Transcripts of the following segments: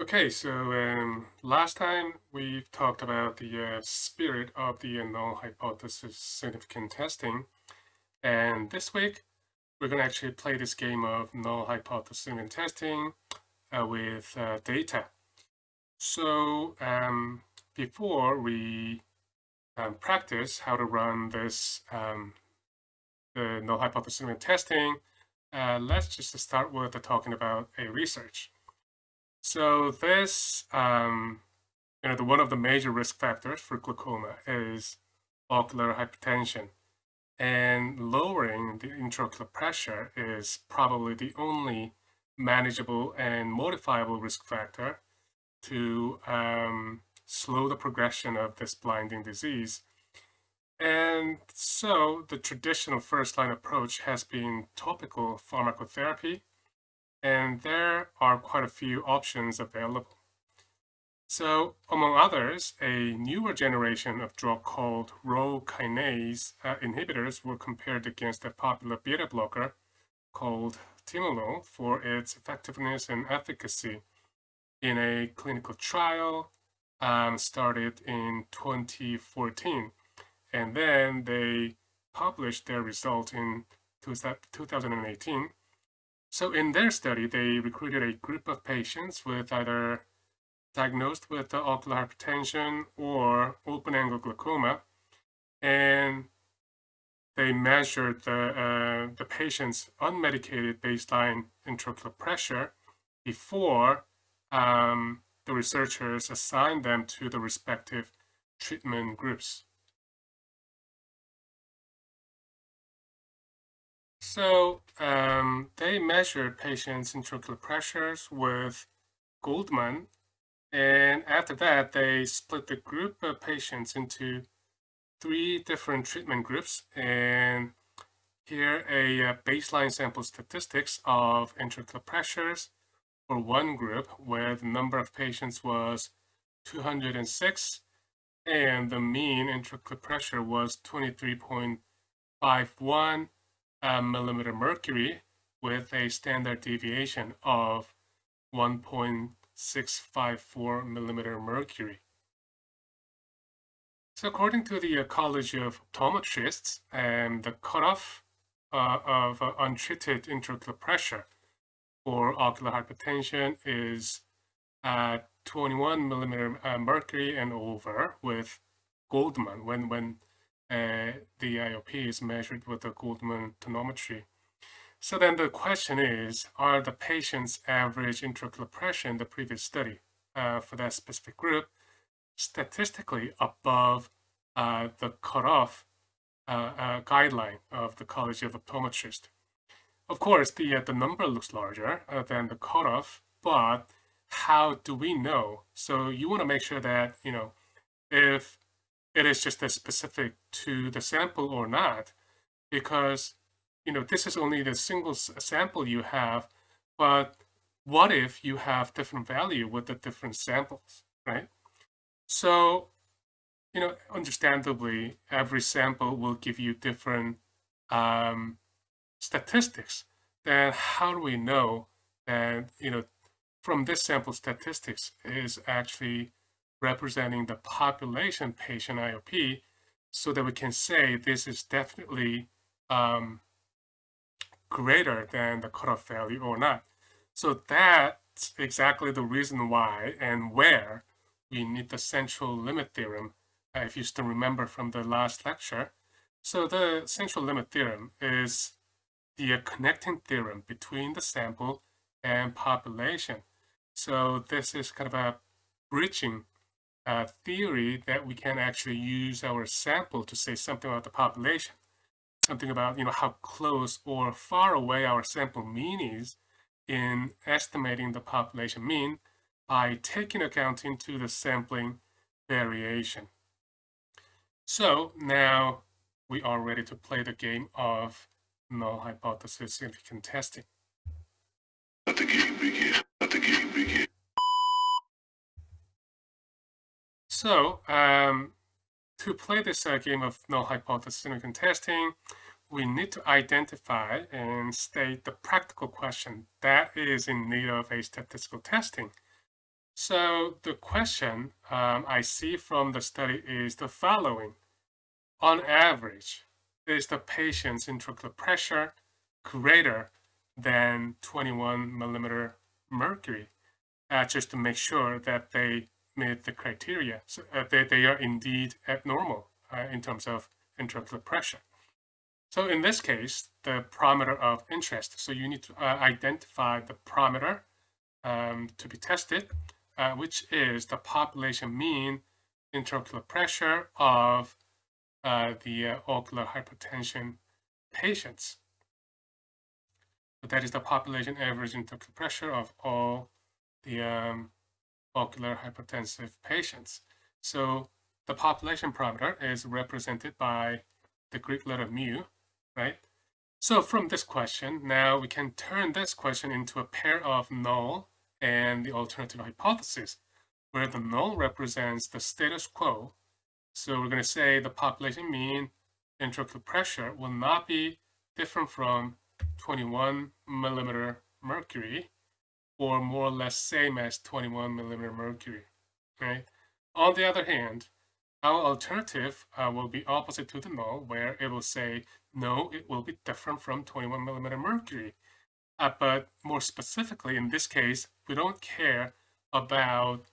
Okay, so um, last time we've talked about the uh, spirit of the null hypothesis significant testing. And this week, we're going to actually play this game of null hypothesis significant testing uh, with uh, data. So um, before we um, practice how to run this um, the null hypothesis significant testing, uh, let's just start with talking about a research. So this, um, you know, the, one of the major risk factors for glaucoma is ocular hypertension. And lowering the intraocular pressure is probably the only manageable and modifiable risk factor to um, slow the progression of this blinding disease. And so the traditional first line approach has been topical pharmacotherapy and there are quite a few options available. So among others, a newer generation of drug called Rho kinase uh, inhibitors were compared against a popular beta blocker called timolol for its effectiveness and efficacy in a clinical trial um, started in 2014. And then they published their result in 2018 so in their study, they recruited a group of patients with either diagnosed with ocular hypertension or open-angle glaucoma, and they measured the, uh, the patient's unmedicated baseline intraocular pressure before um, the researchers assigned them to the respective treatment groups. So um, they measured patients' intraocular pressures with Goldmann. and after that, they split the group of patients into three different treatment groups. And here a, uh, baseline sample statistics of intraocular pressures for one group where the number of patients was 206 and the mean intraocular pressure was 23.51 uh, millimeter mercury with a standard deviation of 1.654 millimeter mercury. So according to the College of Optometrists, um, the cutoff uh, of uh, untreated intraocular pressure for ocular hypertension is uh, 21 millimeter uh, mercury and over with Goldmann when, when the IOP is measured with the Goldmann tonometry. So then the question is, are the patient's average intraocular pressure in the previous study uh, for that specific group statistically above uh, the cutoff uh, uh, guideline of the College of Optometrists? Of course, the, uh, the number looks larger than the cutoff, but how do we know? So you want to make sure that, you know, if it is just as specific to the sample or not, because you know this is only the single sample you have, but what if you have different value with the different samples, right? So, you know, understandably, every sample will give you different um, statistics. Then how do we know that, you know, from this sample statistics is actually representing the population patient IOP so that we can say this is definitely um, greater than the cutoff value or not. So that's exactly the reason why and where we need the central limit theorem, uh, if you still remember from the last lecture. So the central limit theorem is the uh, connecting theorem between the sample and population. So this is kind of a bridging uh, theory that we can actually use our sample to say something about the population, something about you know how close or far away our sample mean is in estimating the population mean by taking account into the sampling variation. So now we are ready to play the game of null hypothesis significant testing. Let the game begin. Let the game begin. So um, to play this uh, game of null hypothesis significant testing, we need to identify and state the practical question that is in need of a statistical testing. So the question um, I see from the study is the following. On average, is the patient's intraocular pressure greater than 21 millimeter mercury? Uh, just to make sure that they meet the criteria, so uh, that they are indeed abnormal uh, in terms of intraocular pressure. So in this case, the parameter of interest. So you need to uh, identify the parameter um, to be tested uh, which is the population mean intraocular pressure of uh, the uh, ocular hypertension patients. So that is the population average intraocular pressure of all the um, ocular hypertensive patients. So the population parameter is represented by the Greek letter mu, right? So from this question, now we can turn this question into a pair of null and the alternative hypothesis, where the null represents the status quo. So we're going to say the population mean intraocular pressure will not be different from 21 millimeter mercury, or more or less same as 21 millimeter mercury, right? On the other hand, our alternative uh, will be opposite to the null, where it will say, no, it will be different from 21 millimeter mercury. Uh, but more specifically, in this case, we don't care about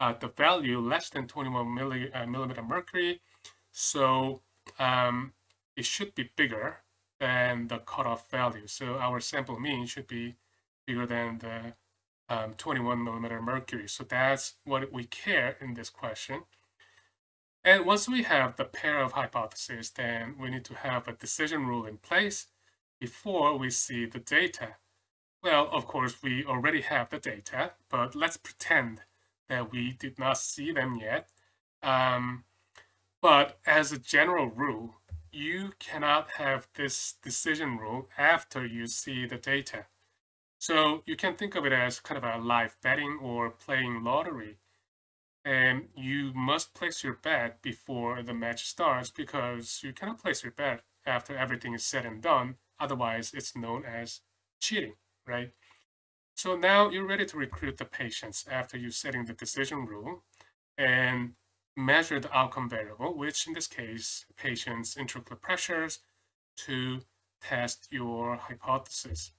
uh, the value less than 21 milli, uh, millimeter mercury. So um, it should be bigger than the cutoff value. So our sample mean should be bigger than the um, 21 millimeter mercury. So that's what we care in this question. And once we have the pair of hypotheses, then we need to have a decision rule in place before we see the data. Well, of course, we already have the data, but let's pretend that we did not see them yet. Um, but as a general rule, you cannot have this decision rule after you see the data. So you can think of it as kind of a live betting or playing lottery. And you must place your bet before the match starts because you cannot place your bet after everything is said and done. Otherwise, it's known as cheating right? So now you're ready to recruit the patients after you setting the decision rule and measure the outcome variable, which in this case, patient's intraocular pressures to test your hypothesis.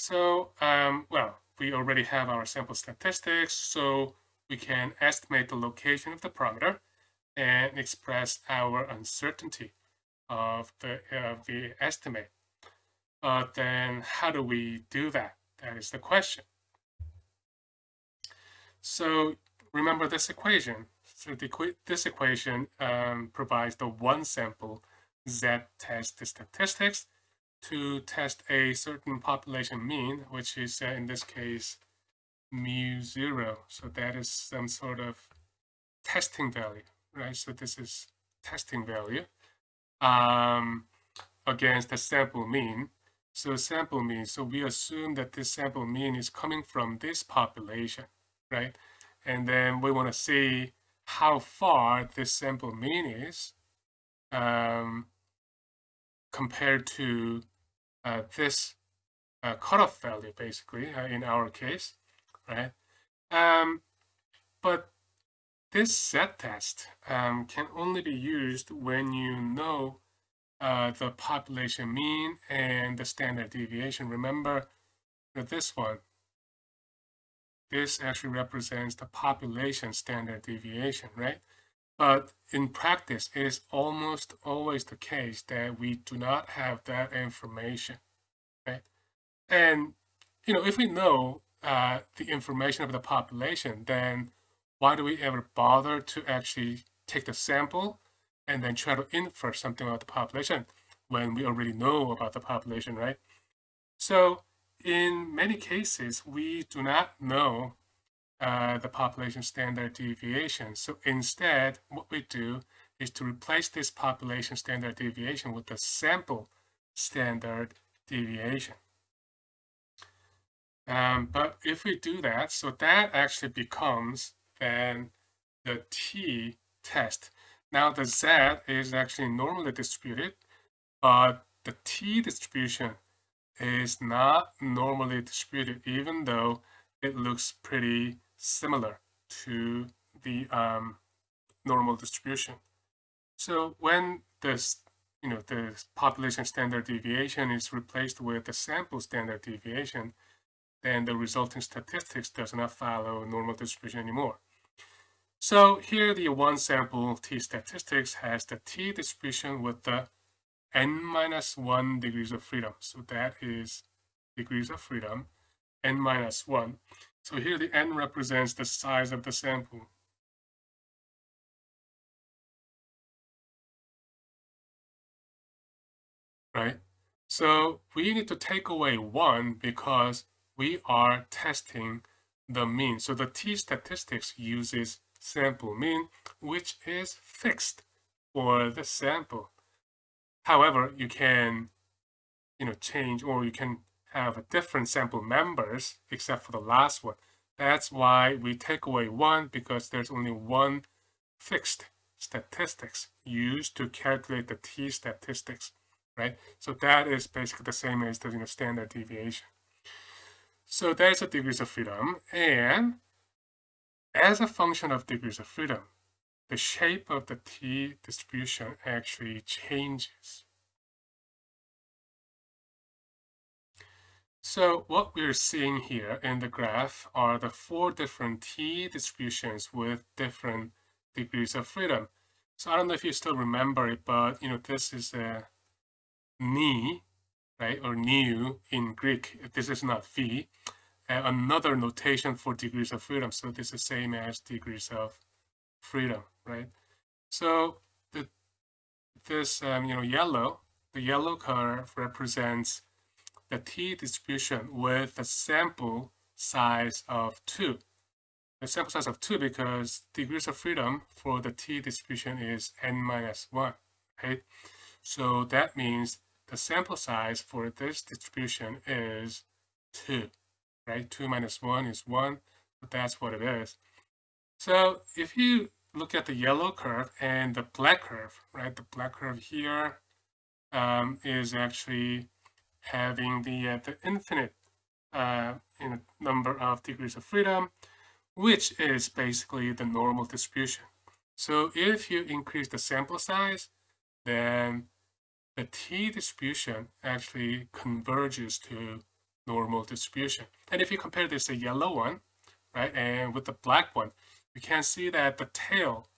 So, um, well, we already have our sample statistics, so we can estimate the location of the parameter and express our uncertainty of the, of the estimate. Uh, then how do we do that? That is the question. So remember this equation. So the, this equation um, provides the one sample Z test statistics to test a certain population mean, which is uh, in this case mu zero. So that is some sort of testing value, right? So this is testing value um, against the sample mean. So sample mean, so we assume that this sample mean is coming from this population, right? And then we want to see how far this sample mean is um, compared to this uh, cutoff value, basically, uh, in our case, right? Um, but this Z test um, can only be used when you know uh, the population mean and the standard deviation. Remember that this one, this actually represents the population standard deviation, right? But in practice, it is almost always the case that we do not have that information, right? And, you know, if we know uh, the information of the population, then why do we ever bother to actually take the sample and then try to infer something about the population when we already know about the population, right? So in many cases, we do not know uh, the population standard deviation. So instead, what we do is to replace this population standard deviation with the sample standard deviation. Um, but if we do that, so that actually becomes then the t test. Now the Z is actually normally distributed, but the T distribution is not normally distributed, even though it looks pretty similar to the um, normal distribution. So when this, you know, the population standard deviation is replaced with the sample standard deviation, then the resulting statistics does not follow normal distribution anymore. So here the one sample t statistics has the t distribution with the n minus 1 degrees of freedom. So that is degrees of freedom, n minus 1. So here the n represents the size of the sample. Right? So we need to take away 1 because we are testing the mean. So the t-statistics uses sample mean, which is fixed for the sample. However, you can, you know, change or you can have a different sample members except for the last one. That's why we take away one because there's only one fixed statistics used to calculate the t statistics, right? So that is basically the same as the you know, standard deviation. So there's a degrees of freedom and as a function of degrees of freedom, the shape of the t distribution actually changes. So what we're seeing here in the graph are the four different t distributions with different degrees of freedom. So I don't know if you still remember it, but you know this is a ni, right, or nu in Greek. This is not v. Uh, another notation for degrees of freedom. So this is the same as degrees of freedom, right? So the this um, you know yellow, the yellow curve represents the t distribution with a sample size of 2. The sample size of 2 because degrees of freedom for the t distribution is n minus 1, right? So that means the sample size for this distribution is 2, right? 2 minus 1 is 1, but that's what it is. So if you look at the yellow curve and the black curve, right? The black curve here um, is actually having the, uh, the infinite uh, number of degrees of freedom, which is basically the normal distribution. So if you increase the sample size, then the t distribution actually converges to normal distribution. And if you compare this yellow one, right, and with the black one, you can see that the tail,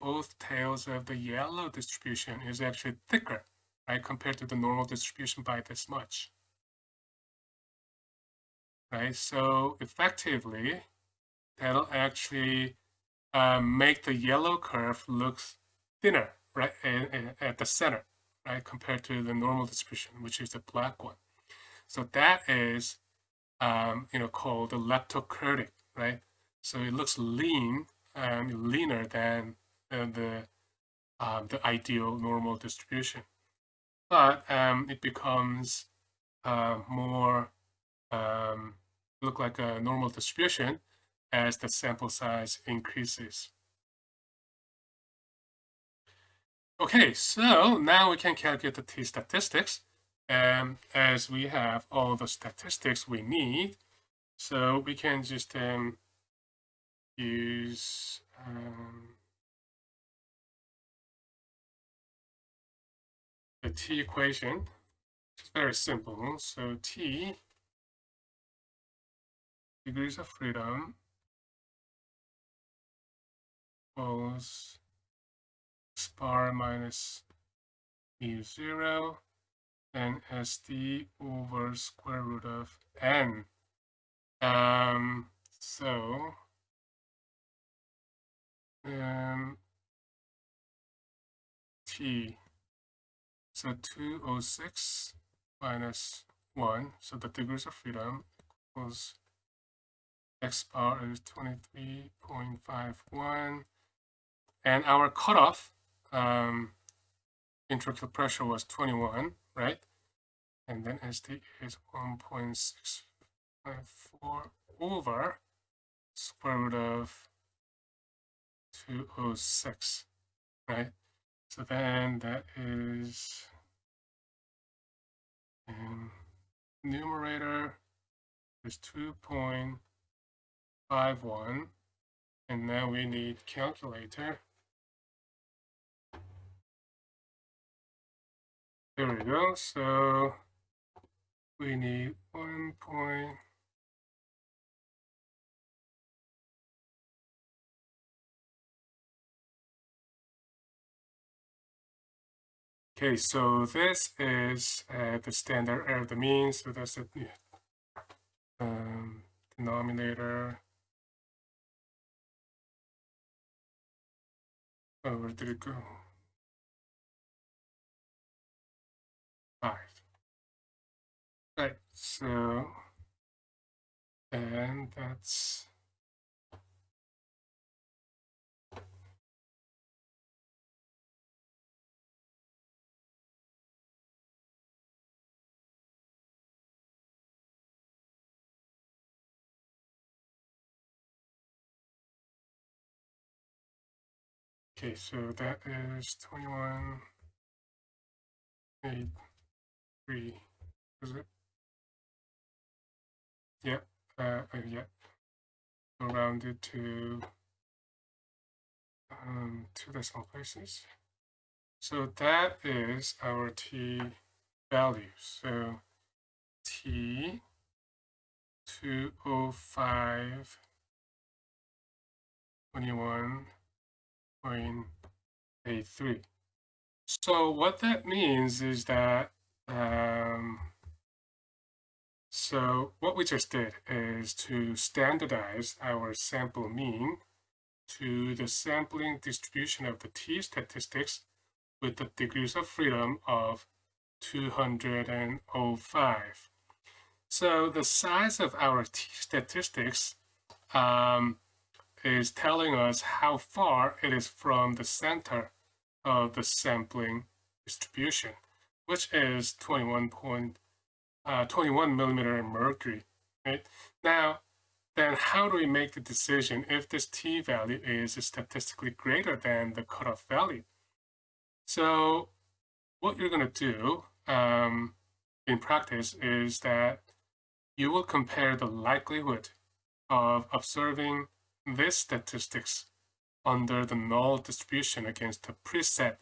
both tails of the yellow distribution is actually thicker right, compared to the normal distribution by this much. Right, so effectively, that'll actually uh, make the yellow curve look thinner, right, at the center, right, compared to the normal distribution, which is the black one. So that is, um, you know, called the leptokurtic, right? So it looks lean, um, leaner than the um, the ideal normal distribution but um, it becomes uh, more um, look like a normal distribution as the sample size increases. Okay, so now we can calculate the t-statistics um, as we have all the statistics we need. So we can just um, use um, the t equation. It's very simple. So t degrees of freedom equals x bar minus mu 0 and sd over square root of n. Um, so um, t so 206 minus 1, so the degrees of freedom equals x bar is 23.51. And our cutoff um, intraocular pressure was 21, right? And then SD is 1.654 over square root of 206, right? So then that is um, numerator is 2.51 and now we need calculator. There we go. So we need 1 Okay, so this is uh, the standard error of the mean. So that's the um, denominator. Oh, where did it go? Five. Right, so, and that's Okay, so that is 21, 8, 3, is it? Yep, uh, uh, yep. Rounded to um, two decimal places. So that is our t value. So t 205 21 0.83. So what that means is that, um, so what we just did is to standardize our sample mean to the sampling distribution of the t-statistics with the degrees of freedom of 205. So the size of our t-statistics um, is telling us how far it is from the center of the sampling distribution, which is 21 point, uh, 21 millimeter mercury. Right now, then how do we make the decision if this t value is statistically greater than the cutoff value? So, what you're going to do um, in practice is that you will compare the likelihood of observing this statistics under the null distribution against the preset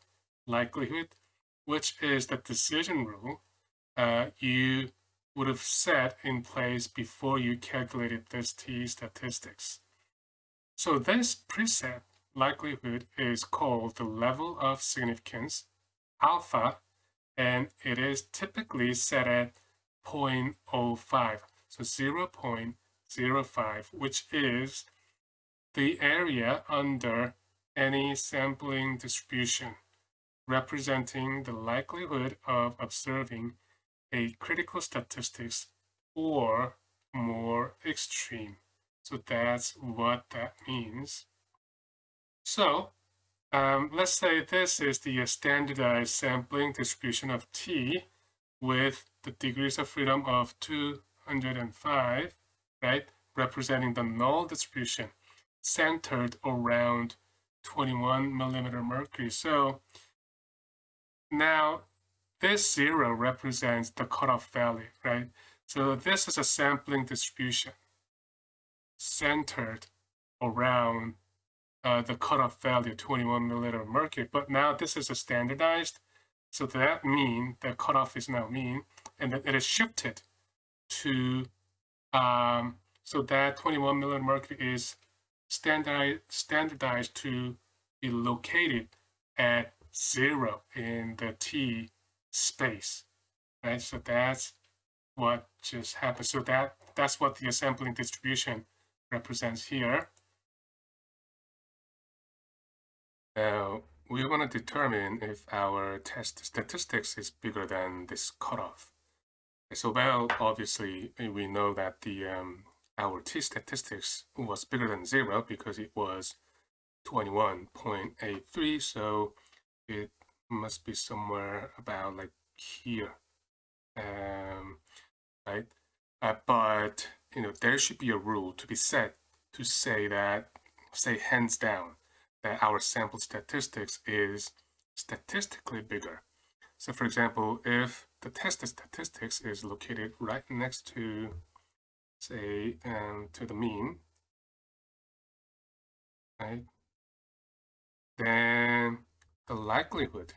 likelihood, which is the decision rule uh, you would have set in place before you calculated this t statistics. So this preset likelihood is called the level of significance, alpha, and it is typically set at 0.05, so 0.05, which is the area under any sampling distribution, representing the likelihood of observing a critical statistics or more extreme. So that's what that means. So um, let's say this is the standardized sampling distribution of T with the degrees of freedom of 205, right, representing the null distribution centered around 21 millimeter mercury. So now this zero represents the cutoff value, right? So this is a sampling distribution centered around uh, the cutoff value, 21 millimeter mercury. But now this is a standardized, so that mean the cutoff is now mean, and that it is shifted to, um, so that 21 millimeter mercury is standardized, to be located at zero in the T space, right? So that's what just happened. So that that's what the sampling distribution represents here. Now, we want to determine if our test statistics is bigger than this cutoff. So, well, obviously, we know that the um, our t statistics was bigger than zero because it was 21.83 so it must be somewhere about like here um, right? Uh, but you know there should be a rule to be set to say that say hands down that our sample statistics is statistically bigger. So for example if the test statistics is located right next to say um, to the mean, right? Then the likelihood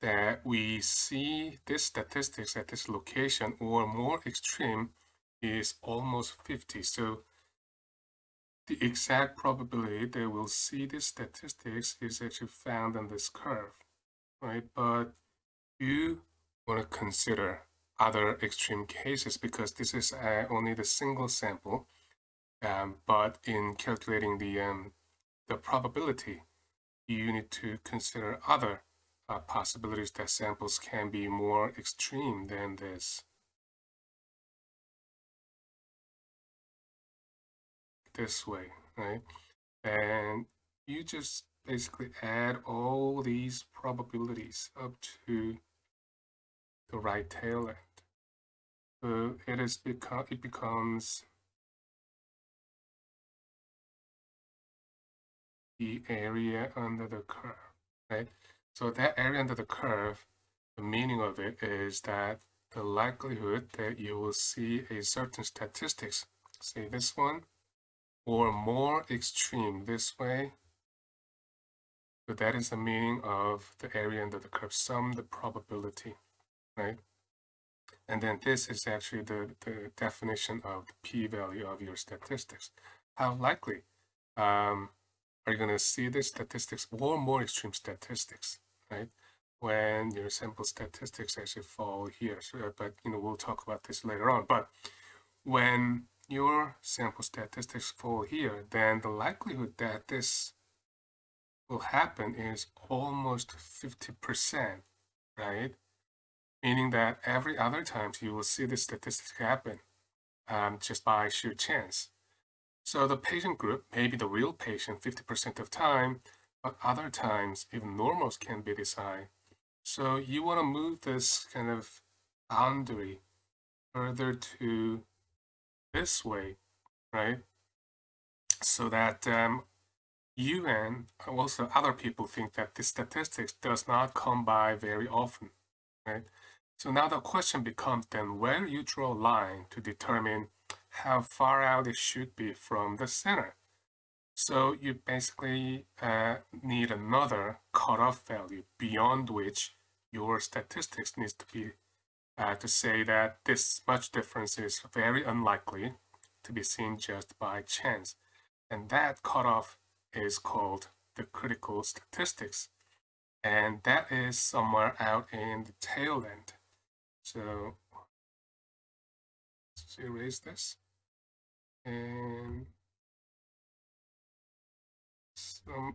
that we see this statistics at this location or more extreme is almost 50. So the exact probability that we'll see this statistics is actually found on this curve, right? But you want to consider other extreme cases because this is uh, only the single sample. Um, but in calculating the um, the probability, you need to consider other uh, possibilities that samples can be more extreme than this. This way, right? And you just basically add all these probabilities up to the right tail end. So it is become it becomes the area under the curve, right? So that area under the curve, the meaning of it is that the likelihood that you will see a certain statistics, say this one, or more extreme this way. So that is the meaning of the area under the curve, sum the probability, right? And then this is actually the, the definition of the p-value of your statistics. How likely um, are you going to see the statistics or more extreme statistics, right? When your sample statistics actually fall here. So, but, you know, we'll talk about this later on. But when your sample statistics fall here, then the likelihood that this will happen is almost 50%, right? Meaning that every other time you will see the statistics happen um, just by sheer chance. So the patient group may be the real patient 50% of time, but other times even normals can be this high. So you want to move this kind of boundary further to this way, right? So that um, you and also other people think that this statistics does not come by very often, right? So now the question becomes then where you draw a line to determine how far out it should be from the center. So you basically uh, need another cutoff value beyond which your statistics needs to be uh, to say that this much difference is very unlikely to be seen just by chance. And that cutoff is called the critical statistics. And that is somewhere out in the tail end. So let's erase this. And some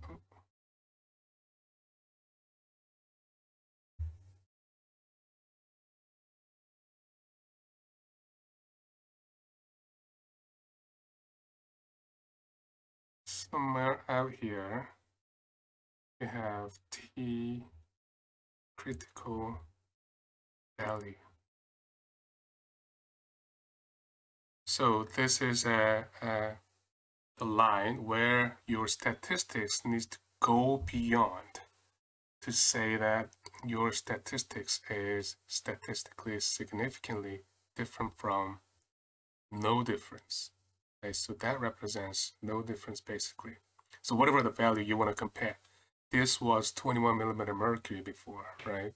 somewhere out here we have t critical value So this is a, a, line where your statistics needs to go beyond to say that your statistics is statistically significantly different from no difference. Okay, so that represents no difference basically. So whatever the value you want to compare. This was 21 millimeter mercury before, right?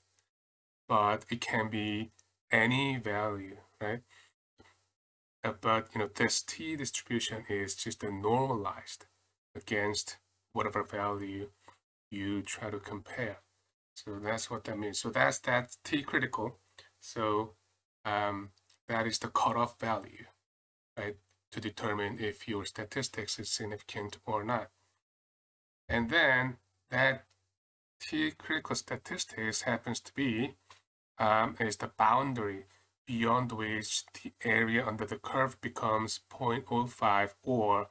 But it can be any value, right? Uh, but you know this t distribution is just a normalized against whatever value you try to compare. So that's what that means. So that's that t critical. So um, that is the cutoff value, right, to determine if your statistics is significant or not. And then that t critical statistics happens to be um, is the boundary beyond which the area under the curve becomes 0.05 or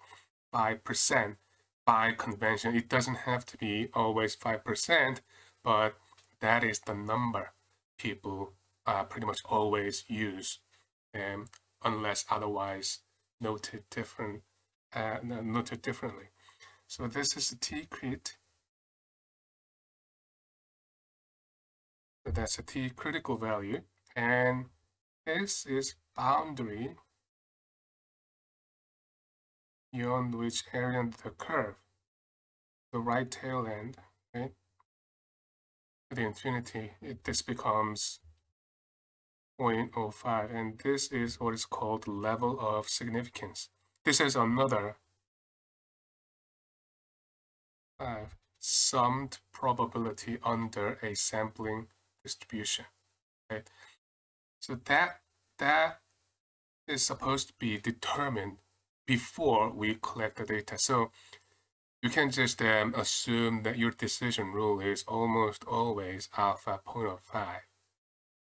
5% by convention. It doesn't have to be always 5%, but that is the number people uh, pretty much always use, um, unless otherwise noted different, uh, noted differently. So this is the T-crit. So that's a T critical value. And this is boundary beyond which area under the curve the right tail end, right? To the infinity, it, this becomes 0.05, and this is what is called level of significance. This is another uh, summed probability under a sampling distribution, right? So that that is supposed to be determined before we collect the data. So you can just um, assume that your decision rule is almost always alpha 0.05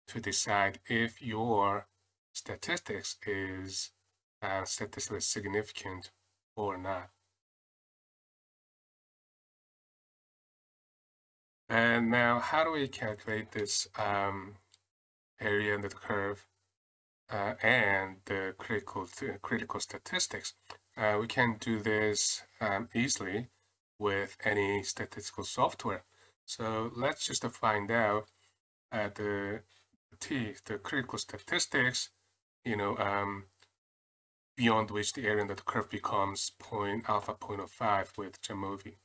to decide if your statistics is uh, statistically significant or not. And now, how do we calculate this um, area under the curve uh, and the critical critical statistics? Uh, we can do this um, easily with any statistical software. So let's just find out uh, the T, the critical statistics, you know, um, beyond which the area under the curve becomes point alpha 0.05 with Jamovi.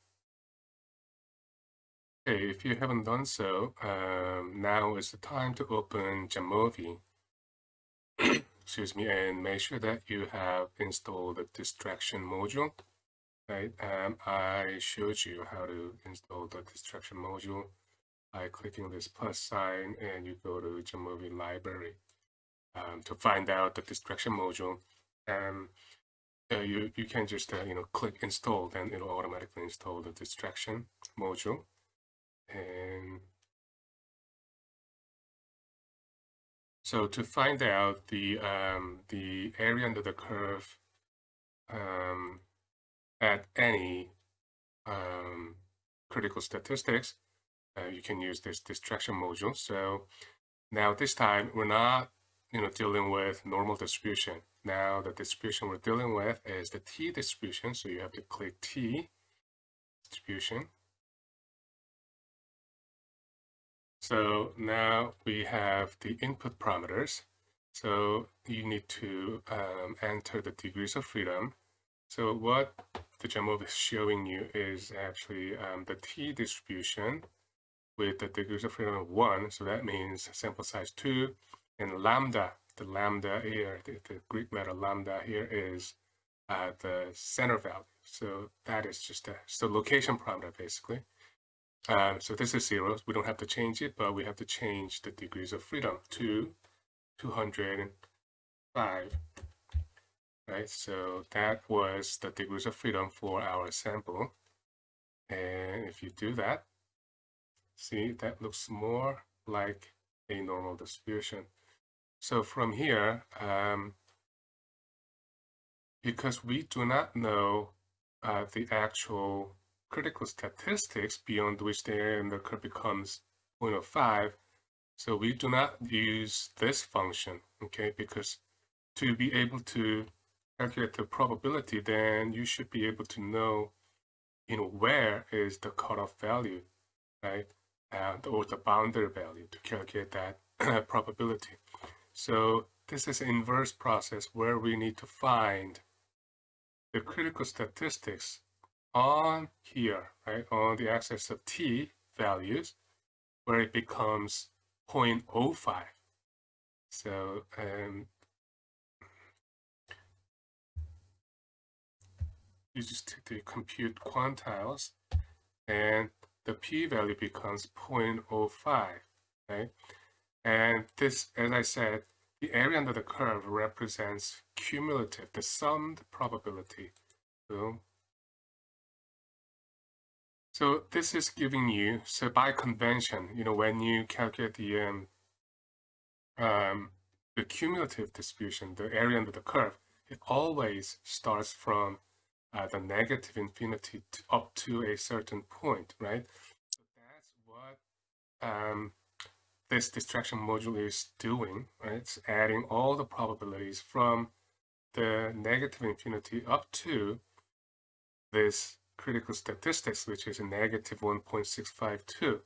Okay, if you haven't done so, um, now is the time to open Jamovi excuse me, and make sure that you have installed the distraction module. Right, um, I showed you how to install the distraction module by clicking this plus sign and you go to Jamovi library um, to find out the distraction module. Um, you, you can just, uh, you know, click install, then it'll automatically install the distraction module. And So to find out the um, the area under the curve um, at any um, critical statistics, uh, you can use this distraction module. So now this time we're not you know dealing with normal distribution. Now the distribution we're dealing with is the t distribution. So you have to click t distribution. So now we have the input parameters. So you need to um, enter the degrees of freedom. So what the Jamovi is showing you is actually um, the t distribution with the degrees of freedom of 1. So that means sample size 2. And lambda, the lambda here, the, the Greek letter lambda here is uh, the center value. So that is just a so location parameter basically. Uh, so this is zero. We don't have to change it, but we have to change the degrees of freedom to 205. Right, so that was the degrees of freedom for our sample. And if you do that, see, that looks more like a normal distribution. So from here, um, because we do not know uh, the actual critical statistics beyond which the curve becomes 0.05. So we do not use this function, okay, because to be able to calculate the probability, then you should be able to know, you know, where is the cutoff value, right, and or the boundary value to calculate that probability. So this is inverse process where we need to find the critical statistics on here, right, on the axis of t values, where it becomes 0.05. So um, you just take the compute quantiles, and the p-value becomes 0.05, right? And this, as I said, the area under the curve represents cumulative, the summed probability. So so this is giving you, so by convention, you know, when you calculate the, um, um, the cumulative distribution, the area under the curve, it always starts from uh, the negative infinity to, up to a certain point, right? So that's what um, this distraction module is doing, right? It's adding all the probabilities from the negative infinity up to this critical statistics, which is a negative 1.652.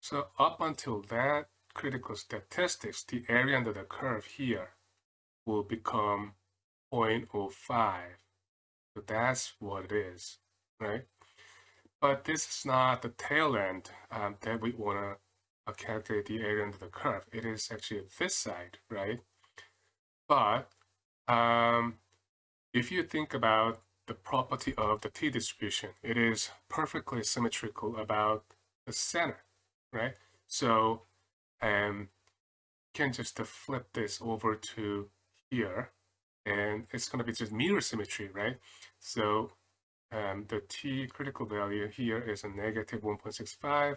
So up until that critical statistics, the area under the curve here will become 0.05. So that's what it is, right? But this is not the tail end um, that we want to uh, calculate the area under the curve. It is actually this side, right? But um, if you think about the property of the t-distribution, it is perfectly symmetrical about the center, right? So um, you can just flip this over to here, and it's going to be just mirror symmetry, right? So um, the t critical value here is a negative 1.65.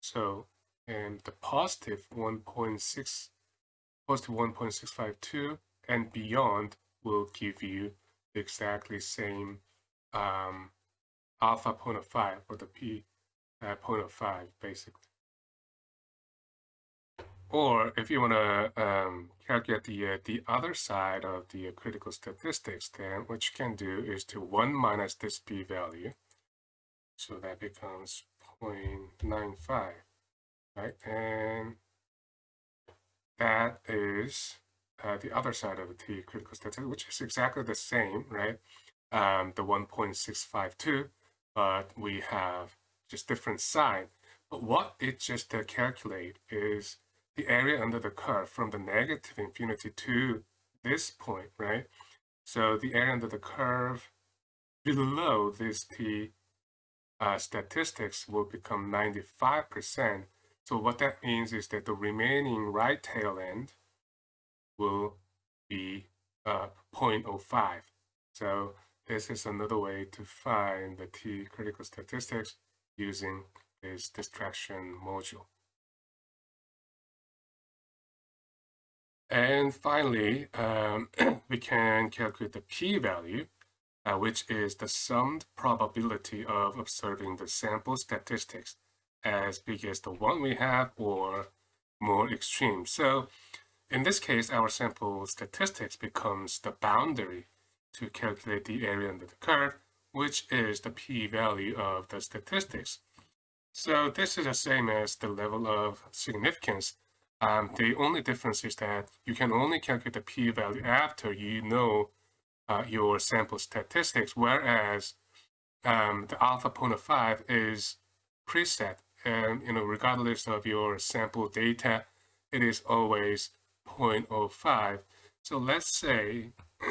So, and the positive 1.6, positive 1.652 and beyond will give you exactly same um, alpha point of 5 or the p uh, point of 5 basically. Or if you want to um, calculate the, uh, the other side of the uh, critical statistics, then what you can do is to 1 minus this p-value. So that becomes 0.95, right? And that is uh, the other side of the t critical statistics, which is exactly the same, right? Um, the 1.652, but we have just different sign. But what it just uh, calculate is the area under the curve from the negative infinity to this point, right? So the area under the curve below this t uh, statistics will become 95%. So what that means is that the remaining right tail end will be uh, 0.05. So this is another way to find the t critical statistics using this distraction module. And finally, um, we can calculate the p-value, uh, which is the summed probability of observing the sample statistics as big as the one we have or more extreme. So in this case, our sample statistics becomes the boundary to calculate the area under the curve, which is the p-value of the statistics. So this is the same as the level of significance um, the only difference is that you can only calculate the p-value after you know uh, your sample statistics, whereas um, the alpha 0.5 is preset, and you know regardless of your sample data, it is always 0.05. So let's say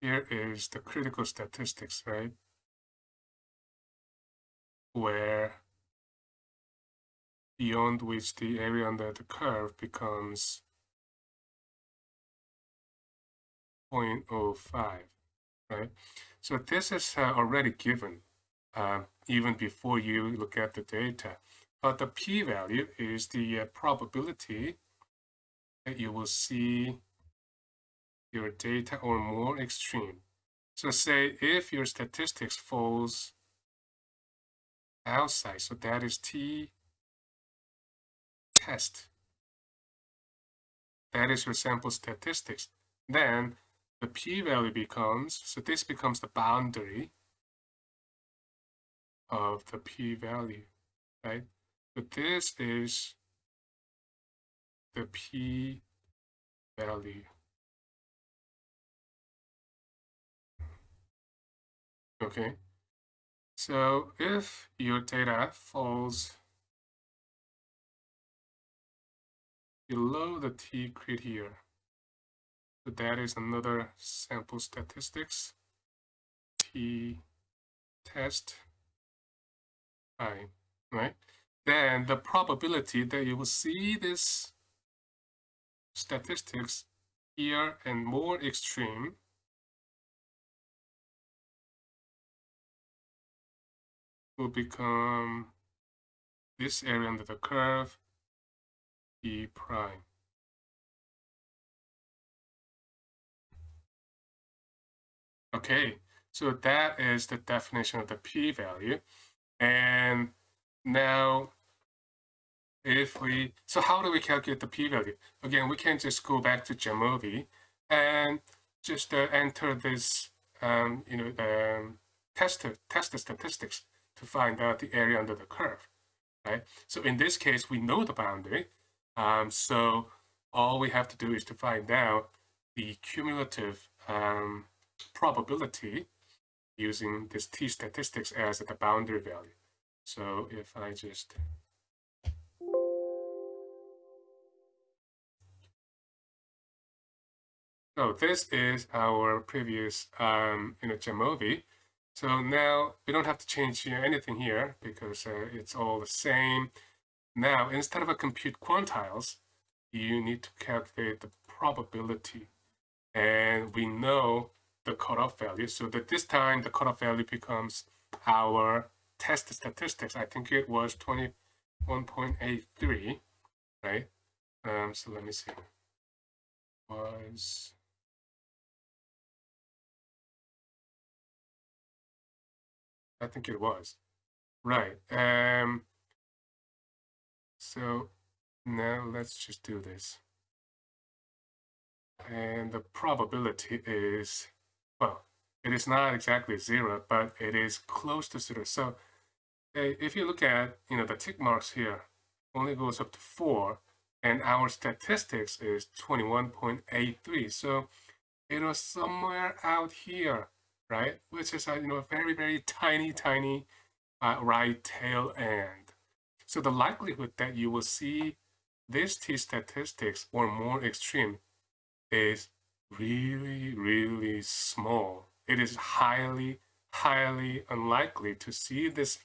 here is the critical statistics, right? Where beyond which the area under the curve becomes 0.05, right? So this is uh, already given uh, even before you look at the data. But the p-value is the uh, probability that you will see your data or more extreme. So say if your statistics falls outside, so that is t test. That is your sample statistics. Then the p-value becomes, so this becomes the boundary of the p-value, right? But this is the p-value. Okay, so if your data falls below the t crit here. So that is another sample statistics. T test i, right? Then the probability that you will see this statistics here and more extreme will become this area under the curve E prime. Okay, so that is the definition of the p-value. And now, if we, so how do we calculate the p-value? Again, we can just go back to Jamovi and just uh, enter this, um, you know, um, test, test statistics to find out the area under the curve, right? So in this case, we know the boundary. Um, so all we have to do is to find out the cumulative um, probability using this t statistics as the boundary value. So if I just So this is our previous um, you know, Jamovi. So now we don't have to change anything here because uh, it's all the same. Now, instead of a compute quantiles, you need to calculate the probability. And we know the cutoff value. So that this time the cutoff value becomes our test statistics. I think it was 21.83, right? Um, so let me see. Was I think it was. Right. Um, so now let's just do this. And the probability is, well, it is not exactly zero, but it is close to zero. So if you look at, you know, the tick marks here, only goes up to four, and our statistics is 21.83. So it was somewhere out here right? Which is a you know a very very tiny tiny uh, right tail end. So the likelihood that you will see this t statistics or more extreme is really really small. It is highly highly unlikely to see this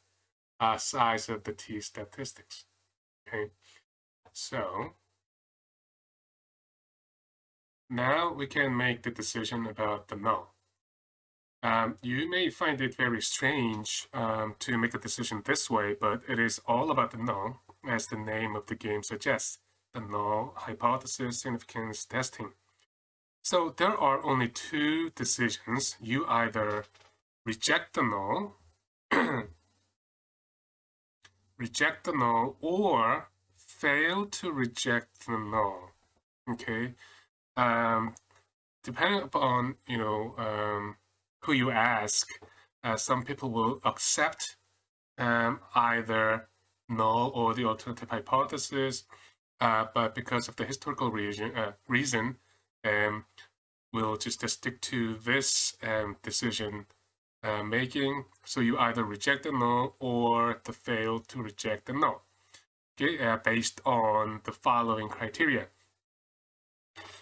uh, size of the t statistics. Okay, so now we can make the decision about the null. Um, you may find it very strange um, to make a decision this way, but it is all about the null, as the name of the game suggests, the null hypothesis significance testing. So there are only two decisions. You either reject the null, reject the null, or fail to reject the null. Okay, um, depending upon you know um, who you ask, uh, some people will accept um, either null or the alternative hypothesis, uh, but because of the historical reason, uh, reason um, we'll just stick to this um, decision uh, making. So you either reject the null or the fail to reject the null, okay, uh, based on the following criteria.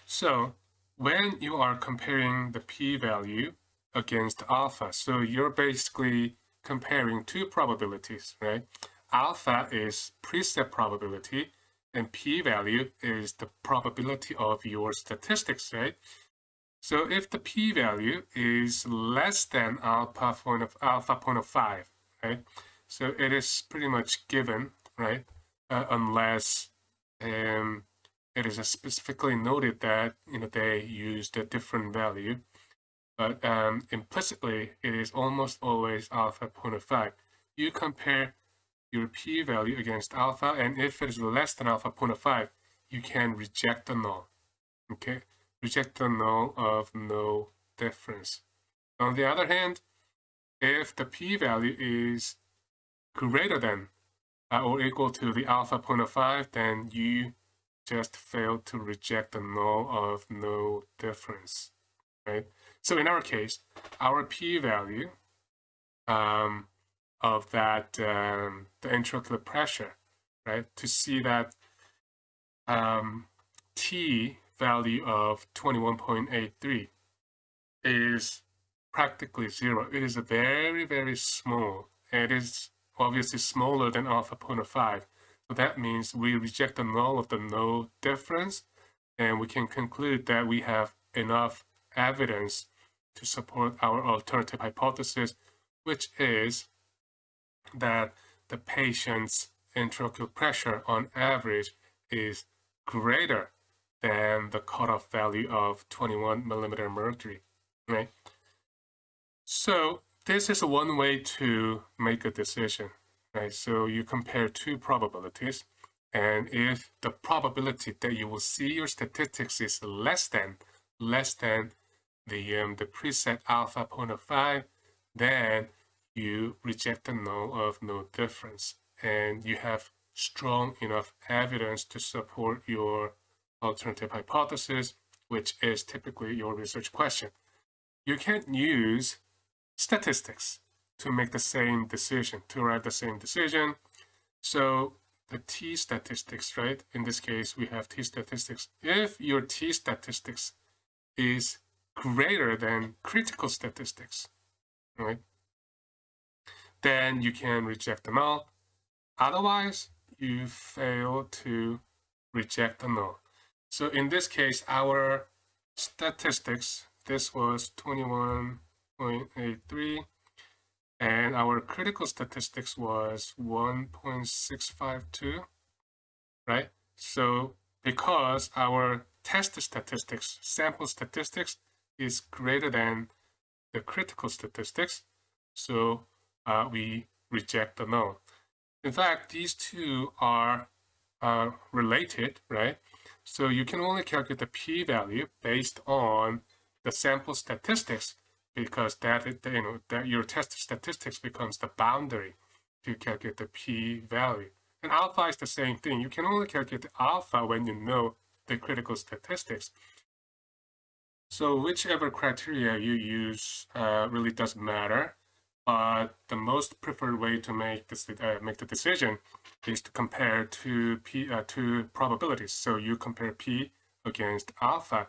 So when you are comparing the p-value against alpha. So you're basically comparing two probabilities, right? Alpha is preset probability and p-value is the probability of your statistics, right? So if the p-value is less than alpha point of alpha point of five, right? So it is pretty much given, right? Uh, unless um, it is specifically noted that you know they used a different value but um, implicitly it is almost always alpha 0.5. You compare your p-value against alpha, and if it is less than alpha 0.5, you can reject the null. Okay, reject the null of no difference. On the other hand, if the p-value is greater than uh, or equal to the alpha 0.5, then you just fail to reject the null of no difference, right? So in our case, our p-value um, of that, um, the intraocular pressure, right, to see that um, t value of 21.83 is practically zero. It is a very, very small. It is obviously smaller than alpha 0.5. So that means we reject the null of the no difference, and we can conclude that we have enough evidence to support our alternative hypothesis, which is that the patient's intraocular pressure on average is greater than the cutoff value of 21 millimeter mercury, right? So this is one way to make a decision, right? So you compare two probabilities, and if the probability that you will see your statistics is less than, less than the, um, the preset alpha 0.5, then you reject the null of no difference. And you have strong enough evidence to support your alternative hypothesis, which is typically your research question. You can't use statistics to make the same decision, to arrive the same decision. So the t statistics, right? In this case, we have t statistics. If your t statistics is greater than critical statistics, right? Then you can reject the null. Otherwise, you fail to reject the null. So in this case, our statistics, this was 21.83, and our critical statistics was 1.652, right? So because our test statistics, sample statistics is greater than the critical statistics, so uh, we reject the null. In fact, these two are uh, related, right? So you can only calculate the p-value based on the sample statistics because that you know that your test statistics becomes the boundary to calculate the p-value. And alpha is the same thing. You can only calculate the alpha when you know the critical statistics. So whichever criteria you use uh, really doesn't matter. But the most preferred way to make this uh, make the decision is to compare two p uh, two probabilities. So you compare p against alpha.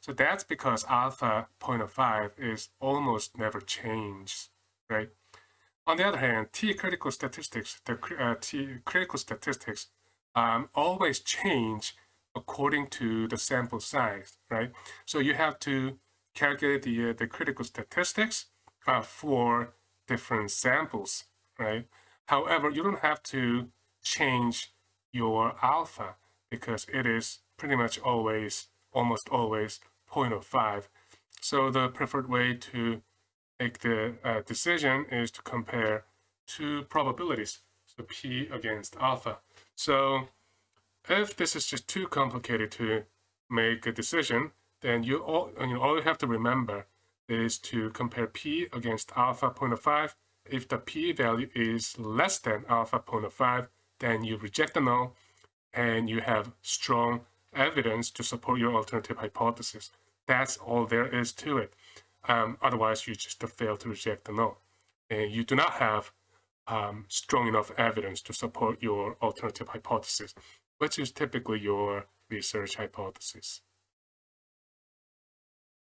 So that's because alpha 0.05 is almost never changed, right? On the other hand, t critical statistics, the uh, t critical statistics um, always change according to the sample size, right? So you have to calculate the uh, the critical statistics uh, for different samples, right? However, you don't have to change your alpha because it is pretty much always, almost always 0.05. So the preferred way to make the uh, decision is to compare two probabilities, so P against alpha. So if this is just too complicated to make a decision, then you all, you know, all you have to remember is to compare p against alpha 0.5. If the p value is less than alpha 0.5, then you reject the null and you have strong evidence to support your alternative hypothesis. That's all there is to it. Um, otherwise, you just fail to reject the null. And you do not have um, strong enough evidence to support your alternative hypothesis, which is typically your research hypothesis.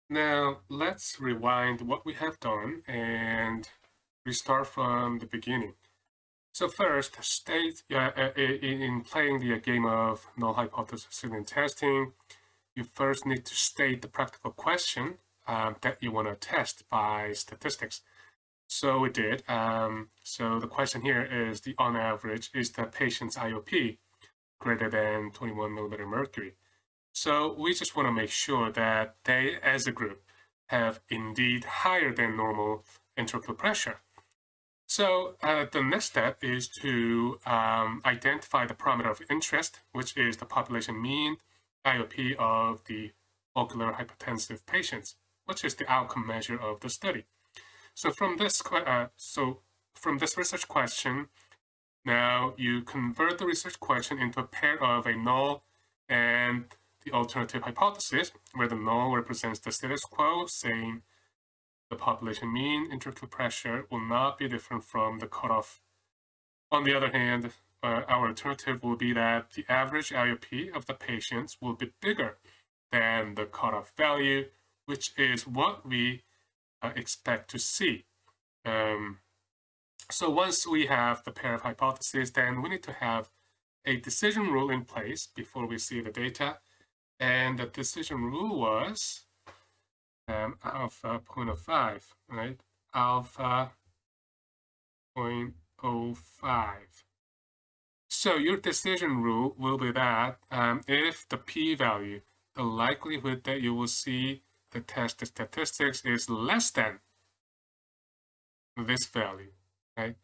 Now let's rewind what we have done and restart from the beginning. So first, state uh, uh in playing the game of null hypothesis and testing, you first need to state the practical question um, that you want to test by statistics. So we did. Um, so the question here is the on average, is the patient's IOP greater than 21 millimeter mercury? So we just want to make sure that they, as a group, have indeed higher than normal intraocular pressure. So uh, the next step is to um, identify the parameter of interest, which is the population mean IOP of the ocular hypertensive patients, which is the outcome measure of the study. So from this, uh, so from this research question, now you convert the research question into a pair of a null and the alternative hypothesis, where the null represents the status quo, saying the population mean intraocular pressure will not be different from the cutoff. On the other hand, uh, our alternative will be that the average IOP of the patients will be bigger than the cutoff value, which is what we uh, expect to see. Um, so once we have the pair of hypotheses, then we need to have a decision rule in place before we see the data and the decision rule was um, alpha 0.05, right? Alpha 0.05. So your decision rule will be that um, if the p-value, the likelihood that you will see the test statistics is less than this value, right?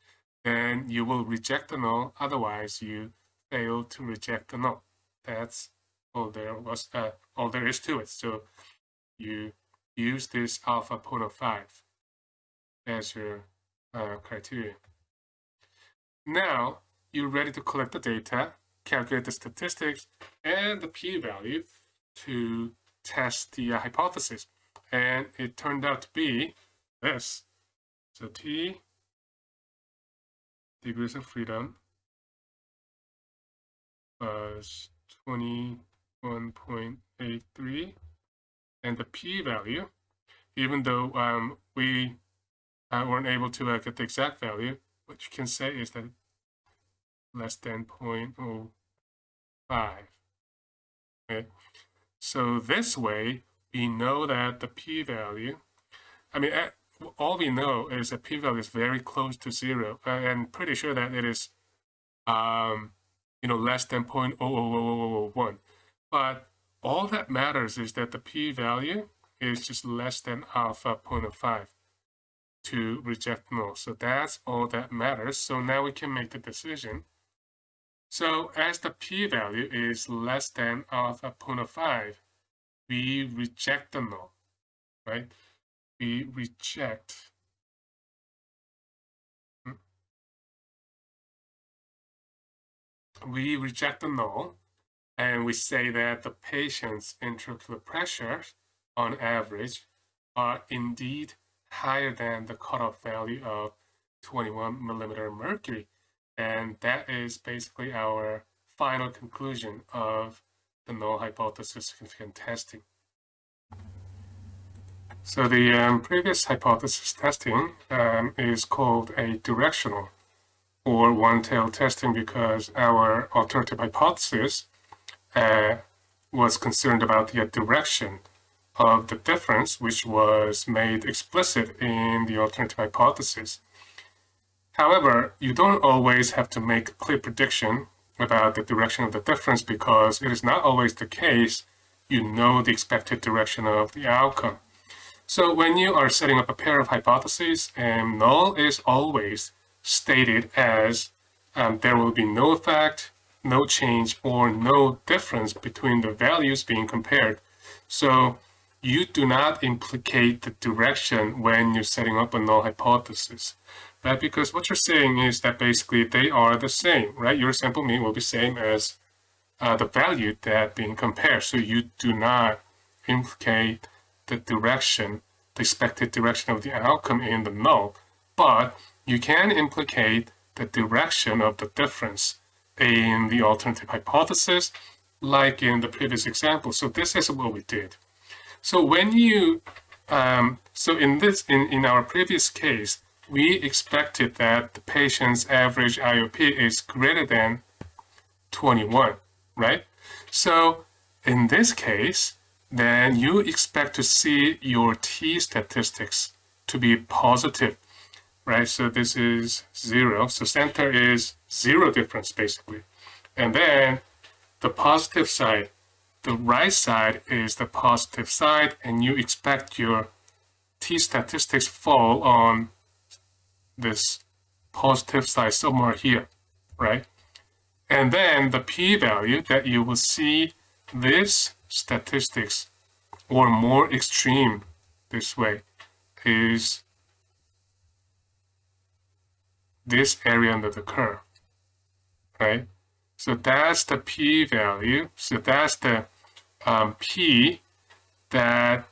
Then you will reject the null, otherwise you fail to reject the null. That's all there was uh, all there is to it. So you use this alpha port 5 as your uh, criteria. Now you're ready to collect the data, calculate the statistics and the p-value to test the uh, hypothesis. And it turned out to be this. So t degrees of freedom plus 20 1.83 and the p-value, even though um, we uh, weren't able to uh, get the exact value, what you can say is that less than 0.05. Okay. So this way, we know that the p-value, I mean, at, all we know is that p-value is very close to zero, uh, and pretty sure that it is, um, you know, less than 0.0001. But all that matters is that the p-value is just less than alpha 0.05 to reject null. So that's all that matters. So now we can make the decision. So as the p-value is less than alpha 0.05, we reject the null, right? We reject hmm. we reject the null and we say that the patient's intraocular pressures on average are indeed higher than the cutoff value of 21 millimeter mercury. And that is basically our final conclusion of the null hypothesis significant testing. So the um, previous hypothesis testing um, is called a directional or one-tailed testing because our alternative hypothesis uh, was concerned about the direction of the difference, which was made explicit in the alternative hypothesis. However, you don't always have to make a clear prediction about the direction of the difference because it is not always the case you know the expected direction of the outcome. So when you are setting up a pair of hypotheses, and null is always stated as um, there will be no effect, no change, or no difference between the values being compared. So you do not implicate the direction when you're setting up a null hypothesis, right? Because what you're saying is that basically they are the same, right? Your sample mean will be same as uh, the value that being compared. So you do not implicate the direction, the expected direction of the outcome in the null, but you can implicate the direction of the difference in the alternative hypothesis, like in the previous example. So this is what we did. So when you, um, so in this, in, in our previous case, we expected that the patient's average IOP is greater than 21, right? So in this case, then you expect to see your t statistics to be positive right? So this is zero. So center is zero difference basically. And then the positive side, the right side is the positive side and you expect your t statistics fall on this positive side somewhere here, right? And then the p-value that you will see this statistics or more extreme this way is this area under the curve, right? So that's the p-value. So that's the um, p that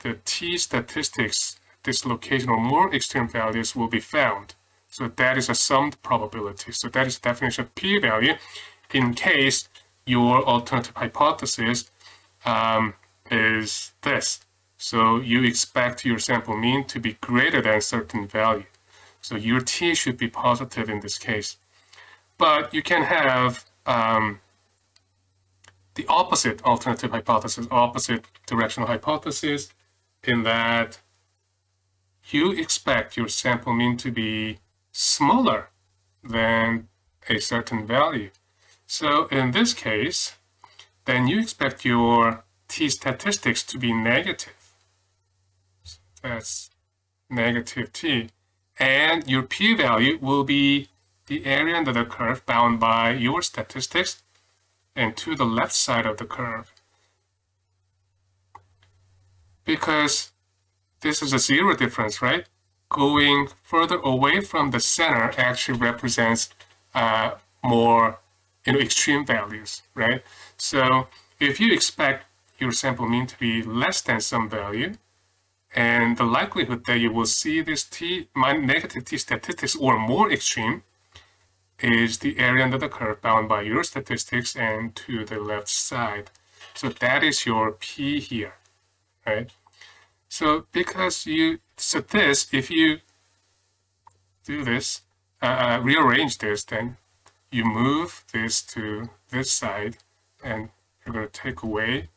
the t statistics, this location or more extreme values will be found. So that is a summed probability. So that is the definition of p-value in case your alternative hypothesis um, is this. So you expect your sample mean to be greater than a certain value. So your t should be positive in this case. But you can have um, the opposite alternative hypothesis, opposite directional hypothesis, in that you expect your sample mean to be smaller than a certain value. So in this case, then you expect your t statistics to be negative. So that's negative t and your p-value will be the area under the curve bound by your statistics and to the left side of the curve. Because this is a zero difference, right? Going further away from the center actually represents uh, more you know, extreme values, right? So if you expect your sample mean to be less than some value, And the likelihood that you will see this t negative t statistics or more extreme is the area under the curve bound by your statistics and to the left side. So that is your p here, right? So because you, so this, if you do this, uh, uh, rearrange this, then you move this to this side and you're going to take away.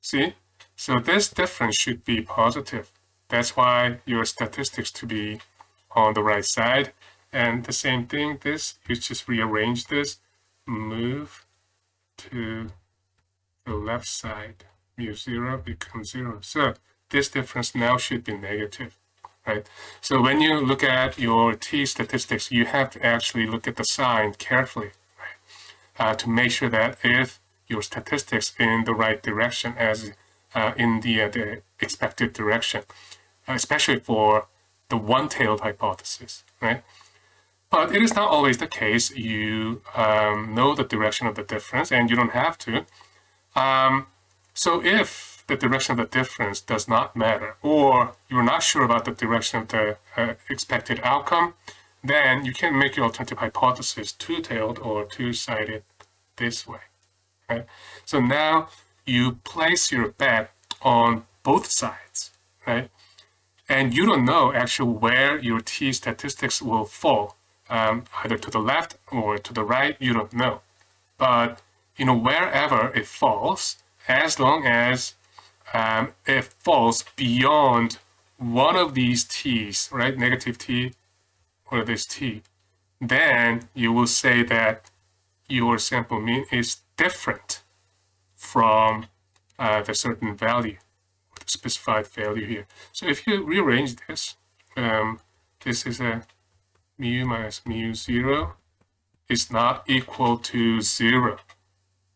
See? So this difference should be positive. That's why your statistics to be on the right side. And the same thing, this, you just rearrange this, move to the left side. Mu 0 becomes 0. So this difference now should be negative right? So when you look at your t statistics, you have to actually look at the sign carefully, right? Uh, to make sure that if your statistics in the right direction as uh, in the, uh, the expected direction, especially for the one-tailed hypothesis, right? But it is not always the case. You um, know the direction of the difference and you don't have to. Um, so if the direction of the difference does not matter, or you're not sure about the direction of the uh, expected outcome, then you can make your alternative hypothesis two-tailed or two-sided this way. Right? So now you place your bet on both sides, right? And you don't know actually where your t statistics will fall, um, either to the left or to the right, you don't know. But you know wherever it falls, as long as um, it falls beyond one of these t's, right, negative t or this t, then you will say that your sample mean is different from uh, the certain value, the specified value here. So if you rearrange this, um, this is a mu minus mu 0 is not equal to 0,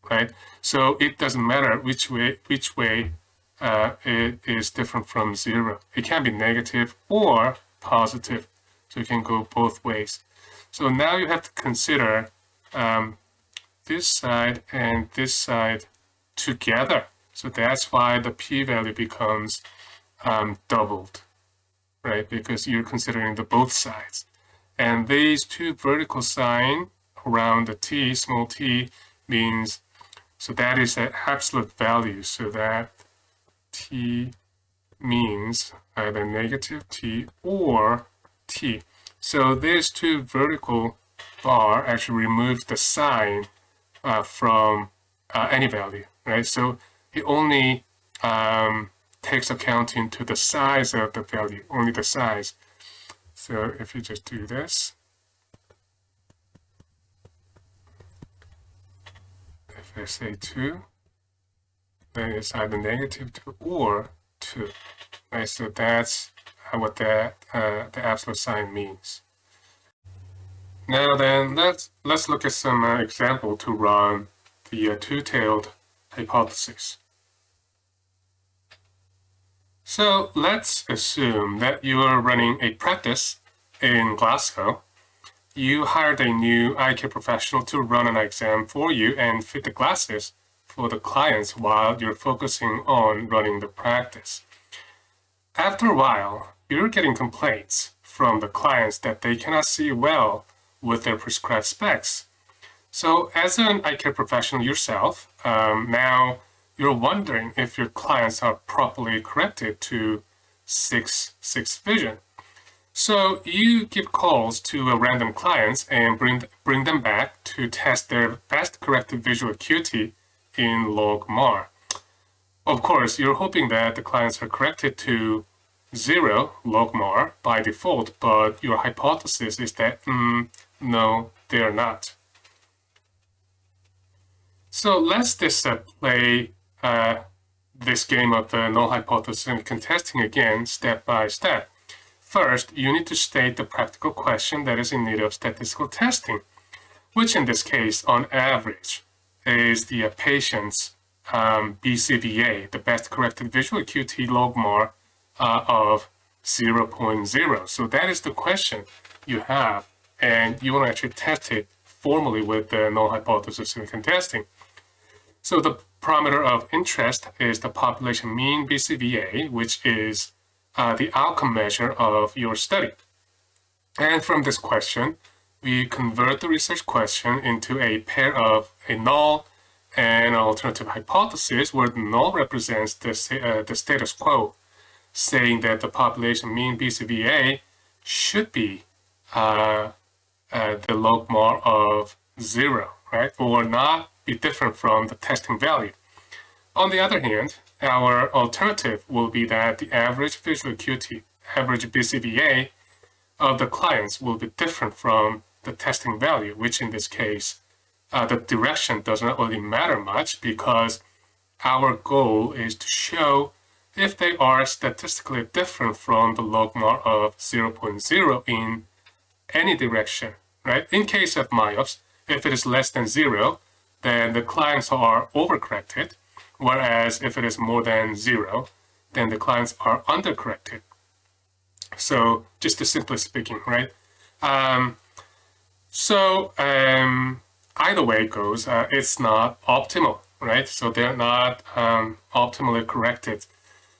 right? So it doesn't matter which way, which way uh, it is different from zero. It can be negative or positive, so it can go both ways. So now you have to consider um, this side and this side together. So that's why the p-value becomes um, doubled, right? Because you're considering the both sides. And these two vertical sign around the t, small t, means, so that is the absolute value. So that t means either negative t or t. So these two vertical bar actually remove the sign uh, from uh, any value, right? So it only um, takes account into the size of the value, only the size. So if you just do this, if I say 2, then it's either negative 2 or 2. Right, so that's what that uh, the absolute sign means. Now then, let's let's look at some uh, example to run the uh, two-tailed hypothesis. So let's assume that you are running a practice in Glasgow. You hired a new eye care professional to run an exam for you and fit the glasses for the clients while you're focusing on running the practice. After a while, you're getting complaints from the clients that they cannot see well with their prescribed specs. So as an eye care professional yourself, um, now you're wondering if your clients are properly corrected to 6-6 vision. So you give calls to random clients and bring, bring them back to test their best corrected visual acuity in logMAR. Of course, you're hoping that the clients are corrected to zero logMAR by default, but your hypothesis is that, mm, no, they're not. So let's just play uh, this game of the null hypothesis and contesting again step by step. First, you need to state the practical question that is in need of statistical testing, which in this case, on average, is the uh, patient's um, BCVA, the best corrected visual acuity logMAR uh, of 0.0. So that is the question you have, and you want to actually test it formally with the null hypothesis and contesting. So the parameter of interest is the population mean BCVA, which is uh, the outcome measure of your study. And from this question, we convert the research question into a pair of a null and alternative hypothesis where the null represents the, uh, the status quo, saying that the population mean BCVA should be uh, uh, the logmar of zero, right? Or not be different from the testing value. On the other hand, our alternative will be that the average visual acuity, average BCVA of the clients will be different from the testing value, which in this case, uh, the direction does not really matter much because our goal is to show if they are statistically different from the logmar of 0.0 in any direction, right? In case of myops, if it is less than zero, then the clients are overcorrected, whereas if it is more than zero, then the clients are undercorrected. So just to simply speaking, right? Um, so um, either way it goes, uh, it's not optimal, right? So they're not um, optimally corrected.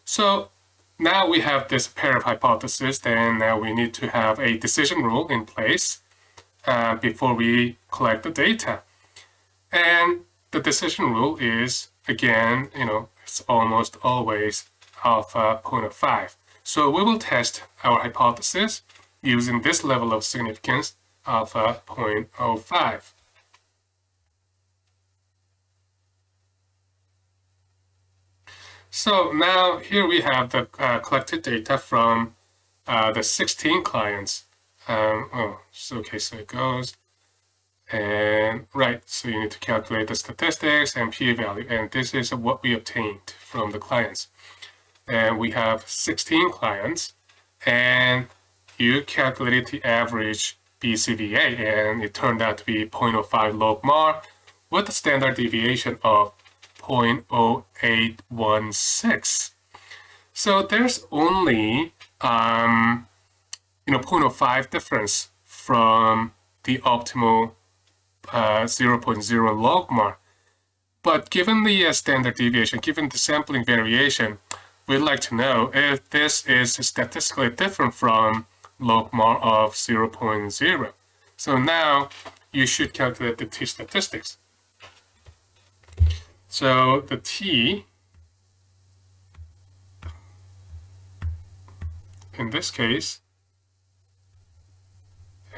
So now we have this pair of hypotheses, then now we need to have a decision rule in place uh, before we collect the data. And the decision rule is, again, you know, it's almost always alpha 0.05. So we will test our hypothesis using this level of significance alpha 0.05. So now here we have the uh, collected data from uh, the 16 clients. Um, oh, so okay, so it goes. And right, so you need to calculate the statistics and p-value. And this is what we obtained from the clients. And we have 16 clients. And you calculated the average BCVA and it turned out to be 0.05 log mar with a standard deviation of 0.0816. So there's only um, you know 0.05 difference from the optimal 0.0 logmar. But given the uh, standard deviation, given the sampling variation, we'd like to know if this is statistically different from logmar of 0.0. So now you should calculate the t statistics. So the t in this case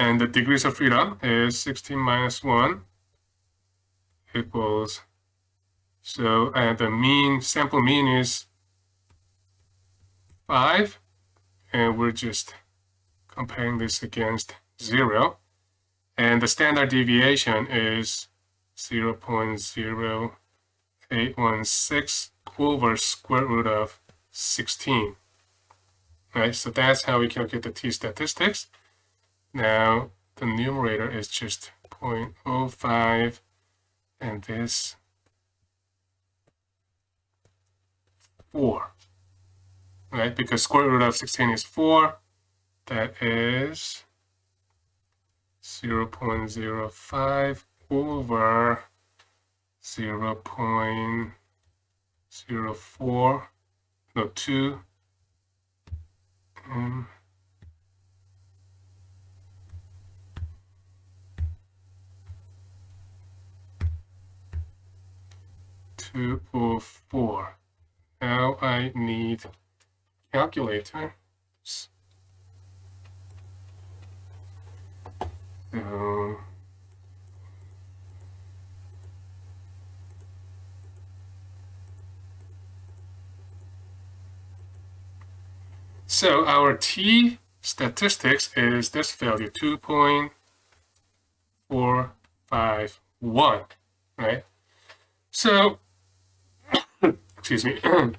and the degrees of freedom is 16 minus 1 equals so and the mean sample mean is 5 and we're just comparing this against 0. And the standard deviation is 0 0.0816 over square root of 16. Right, so that's how we calculate the t-statistics. Now, the numerator is just 0.05, and this 4. Right, because square root of 16 is 4, that is 0 0.05 over 0 0.04, no, 2, um, two or four. Now I need calculator. Um, so our t statistics is this value 2.451, right? So, excuse me.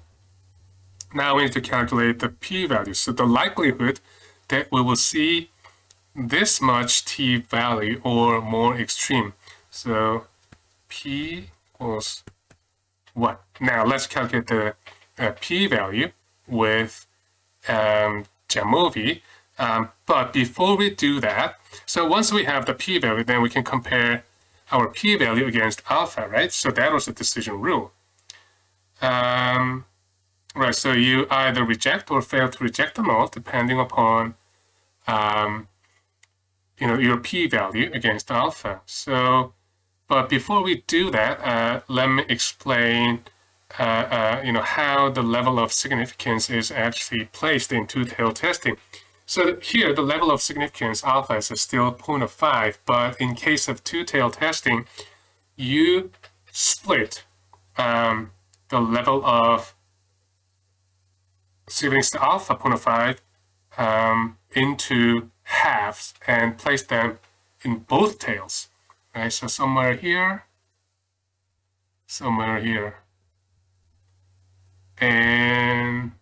now we need to calculate the p-value. So the likelihood that we will see this much t value or more extreme. So p equals 1. Now let's calculate the uh, p value with um, Jamovi. Um, but before we do that, so once we have the p value, then we can compare our p value against alpha, right? So that was the decision rule. Um, right, so you either reject or fail to reject them all, depending upon um, you know, your p-value against alpha. So, but before we do that, uh, let me explain uh, uh, you know, how the level of significance is actually placed in two-tailed testing. So here, the level of significance alpha is still 0.5, but in case of two-tailed testing, you split um, the level of significance alpha 0.5 um, into halves and place them in both tails. Right, so somewhere here, somewhere here. And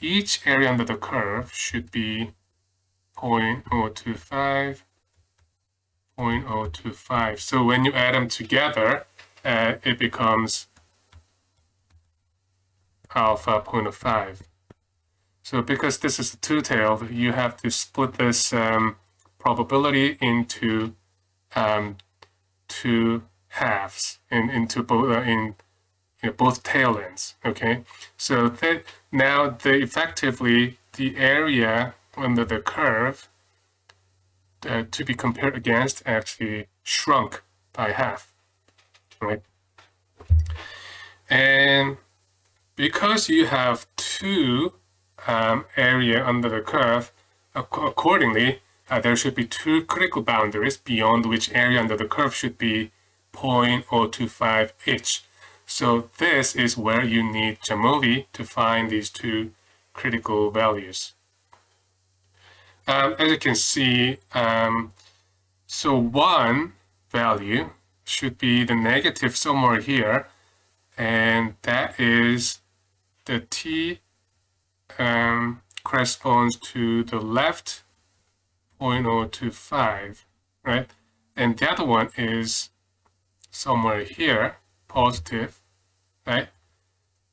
each area under the curve should be 0.025, 0.025. So when you add them together, uh, it becomes alpha 0.05. So because this is a two-tailed, you have to split this um, probability into um, two halves in, into both uh, in you know, both tail ends. Okay, so that now the effectively the area under the curve uh, to be compared against actually shrunk by half, right? And because you have two um, area under the curve, accordingly, uh, there should be two critical boundaries beyond which area under the curve should be 0.025 each. So this is where you need Jamovi to find these two critical values. Um, as you can see, um, so one value should be the negative somewhere here, and that is the t um, corresponds to the left 0.025, right? And the other one is somewhere here, positive, right?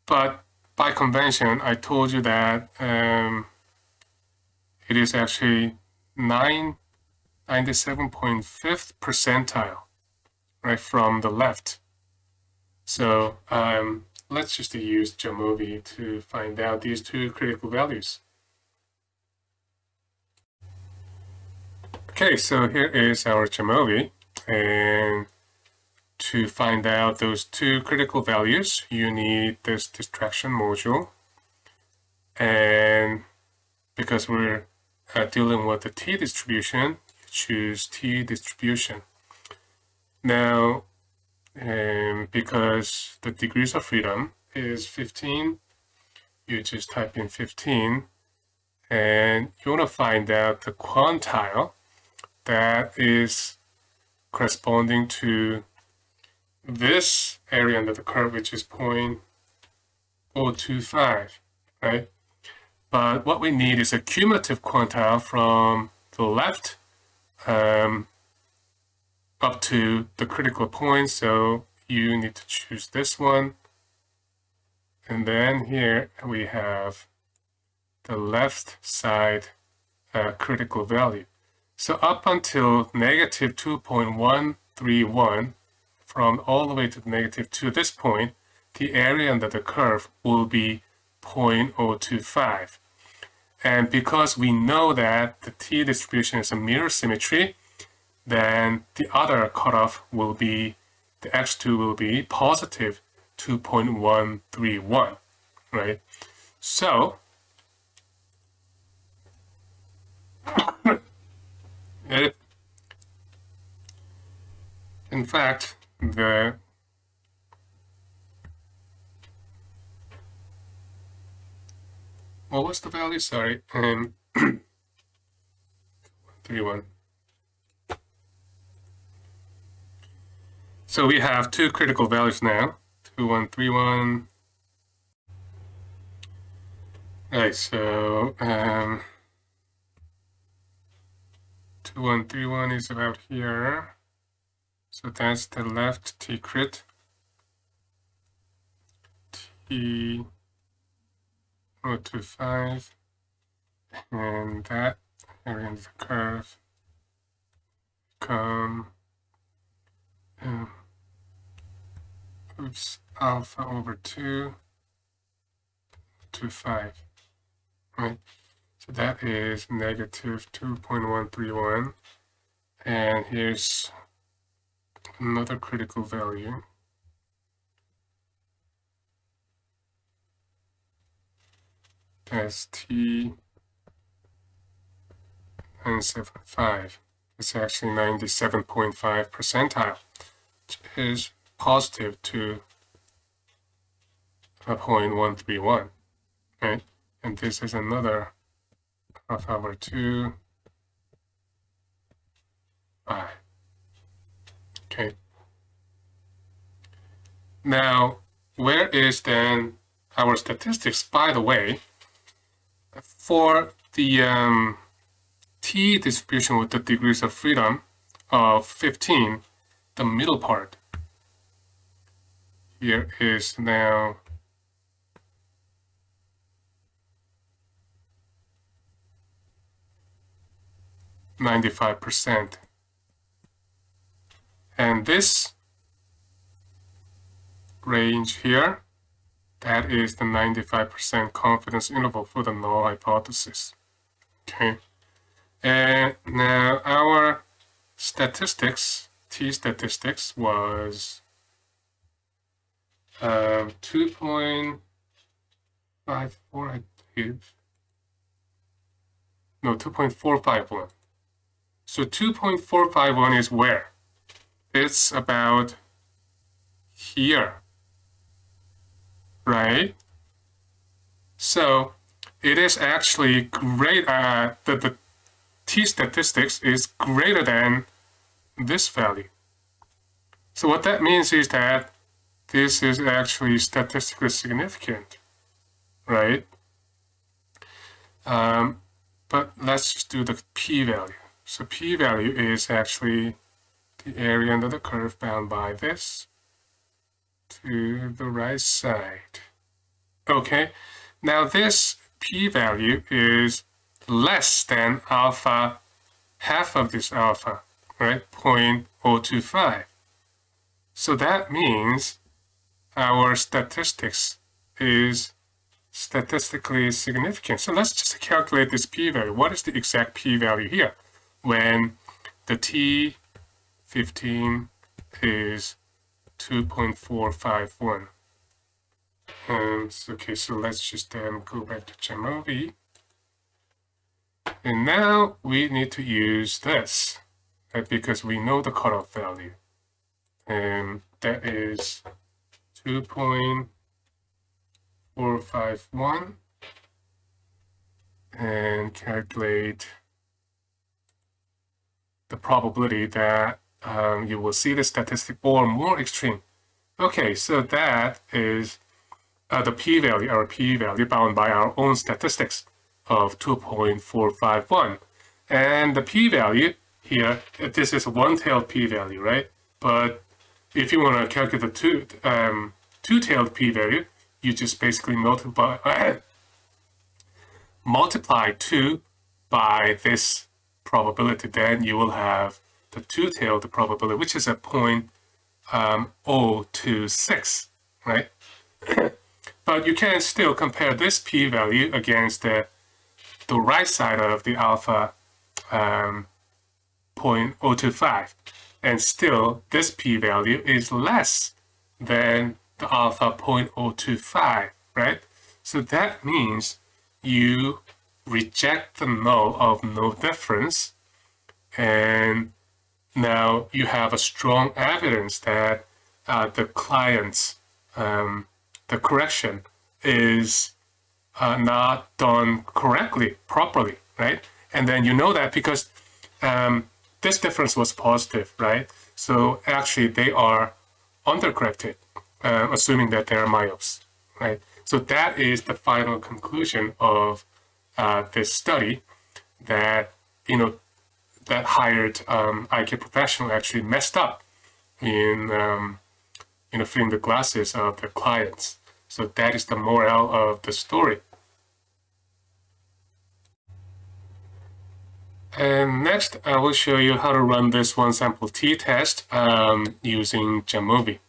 But by convention, I told you that um, it is actually 9, 97.5th percentile, right, from the left. So um, let's just use Jamovi to find out these two critical values. Okay, so here is our Jamovi, and to find out those two critical values, you need this distraction module. And because we're uh, dealing with the t-distribution, choose t-distribution. Now, um, because the degrees of freedom is 15, you just type in 15 and you want to find out the quantile that is corresponding to this area under the curve, which is 0.025, right? But what we need is a cumulative quantile from the left um, up to the critical point. So you need to choose this one. And then here we have the left side uh, critical value. So up until negative 2.131, from all the way to negative 2 this point, the area under the curve will be 0.025. And because we know that the t-distribution is a mirror symmetry, then the other cutoff will be, the x2 will be positive 2.131, right? So, in fact, the what was the value? Sorry, um, three one. So we have two critical values now, 2131. Right, so um, 2131 is about here. So that's the left T crit. T 025. And that of the curve come um, oops, alpha over 2 to 5, right? So that is negative 2.131. And here's another critical value. That's T 975. It's actually 97.5 percentile, which is positive to a 0.131, right? And this is another half over 2, 5. Okay. Now, where is then our statistics? By the way, for the um, t distribution with the degrees of freedom of 15, the middle part. Here is now Ninety-five percent, and this range here, that is the ninety-five percent confidence interval for the null hypothesis. Okay. And now our statistics, T statistics was um, 2.54, I believe. No, 2.451. So 2.451 is where? It's about here, right? So it is actually great, uh, the, the t statistics is greater than this value. So what that means is that this is actually statistically significant, right? Um, but let's just do the p-value. So p-value is actually the area under the curve bound by this to the right side. Okay, now this p-value is less than alpha, half of this alpha, right, 0.025. So that means our statistics is statistically significant. So let's just calculate this p-value. What is the exact p-value here when the t15 is 2.451? Um, okay, so let's just then go back to Jamovi. And now we need to use this right, because we know the cutoff value. And that is 2.451 and calculate the probability that um, you will see the statistic or more extreme. Okay, so that is uh, the p-value, our p-value bound by our own statistics of 2.451. And the p-value here, this is a one-tailed p-value, right? But if you want to calculate the two, um, two-tailed p-value, you just basically multiply, multiply 2 by this probability, then you will have the two-tailed probability, which is a point um, right? but you can still compare this p-value against the the right side of the alpha um, 0.025 and still this p-value is less than the alpha 0.025 right so that means you reject the null of no difference and now you have a strong evidence that uh, the client's um, the correction is uh, not done correctly, properly, right? And then you know that because um, this difference was positive, right? So actually they are undercorrected, uh, assuming that they're myopes, right? So that is the final conclusion of uh, this study that, you know, that hired um, eye care professional actually messed up in, um, you know, filling the glasses of their clients. So that is the moral of the story. And next, I will show you how to run this one sample t-test um, using Jamovi.